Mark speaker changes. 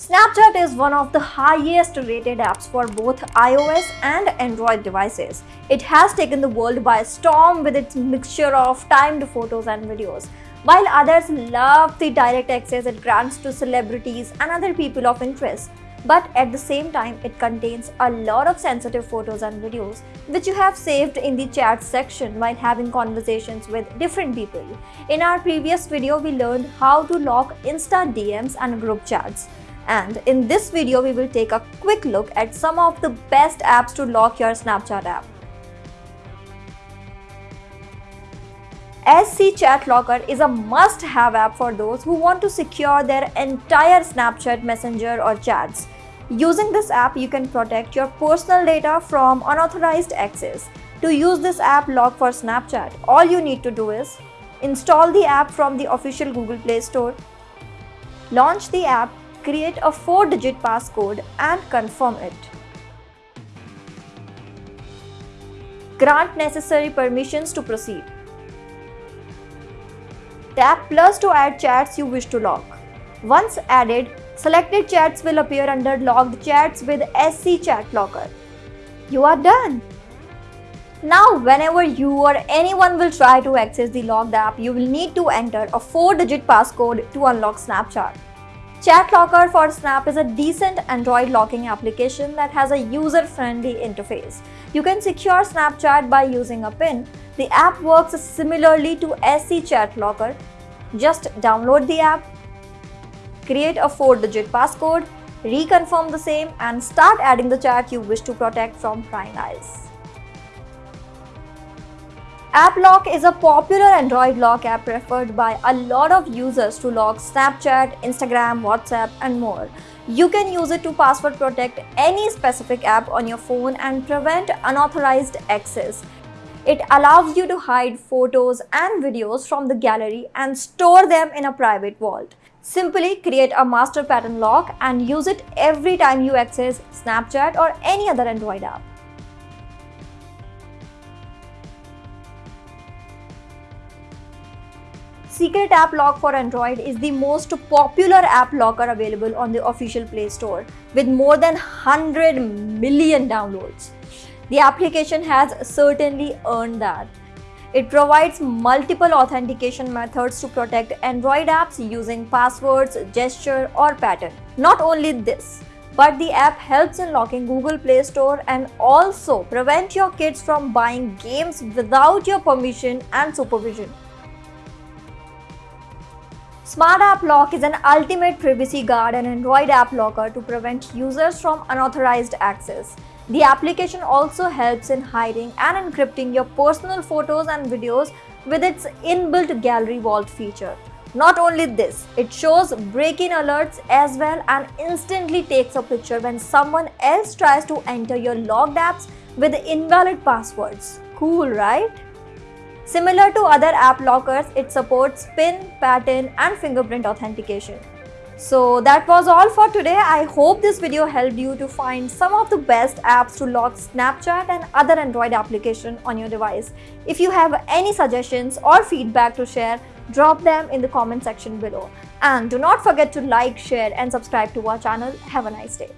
Speaker 1: Snapchat is one of the highest rated apps for both iOS and Android devices. It has taken the world by storm with its mixture of timed photos and videos. While others love the direct access it grants to celebrities and other people of interest, but at the same time it contains a lot of sensitive photos and videos which you have saved in the chat section while having conversations with different people. In our previous video we learned how to lock Insta DMs and group chats and in this video we will take a quick look at some of the best apps to lock your Snapchat app. SC Chat Locker is a must-have app for those who want to secure their entire Snapchat messenger or chats. Using this app, you can protect your personal data from unauthorized access. To use this app lock for Snapchat, all you need to do is install the app from the official Google Play Store, launch the app create a 4-digit passcode and confirm it. Grant necessary permissions to proceed. Tap plus to add chats you wish to lock. Once added, selected chats will appear under logged chats with SC Chat Locker. You are done! Now, whenever you or anyone will try to access the logged app, you will need to enter a 4-digit passcode to unlock Snapchat. Chat Locker for Snap is a decent Android locking application that has a user-friendly interface. You can secure Snapchat by using a PIN. The app works similarly to SC Chat Locker. Just download the app, create a 4-digit passcode, reconfirm the same and start adding the chat you wish to protect from prying eyes. AppLock is a popular Android lock app preferred by a lot of users to lock Snapchat, Instagram, WhatsApp and more. You can use it to password protect any specific app on your phone and prevent unauthorized access. It allows you to hide photos and videos from the gallery and store them in a private vault. Simply create a master pattern lock and use it every time you access Snapchat or any other Android app. Secret App Lock for Android is the most popular app locker available on the official Play Store with more than 100 million downloads. The application has certainly earned that. It provides multiple authentication methods to protect Android apps using passwords, gesture or pattern. Not only this, but the app helps in locking Google Play Store and also prevent your kids from buying games without your permission and supervision. Smart App Lock is an ultimate privacy guard and Android app locker to prevent users from unauthorized access. The application also helps in hiding and encrypting your personal photos and videos with its inbuilt gallery vault feature. Not only this, it shows break-in alerts as well and instantly takes a picture when someone else tries to enter your logged apps with invalid passwords. Cool, right? Similar to other app lockers, it supports PIN, pattern and fingerprint authentication. So that was all for today. I hope this video helped you to find some of the best apps to lock Snapchat and other Android application on your device. If you have any suggestions or feedback to share, drop them in the comment section below. And do not forget to like, share and subscribe to our channel. Have a nice day.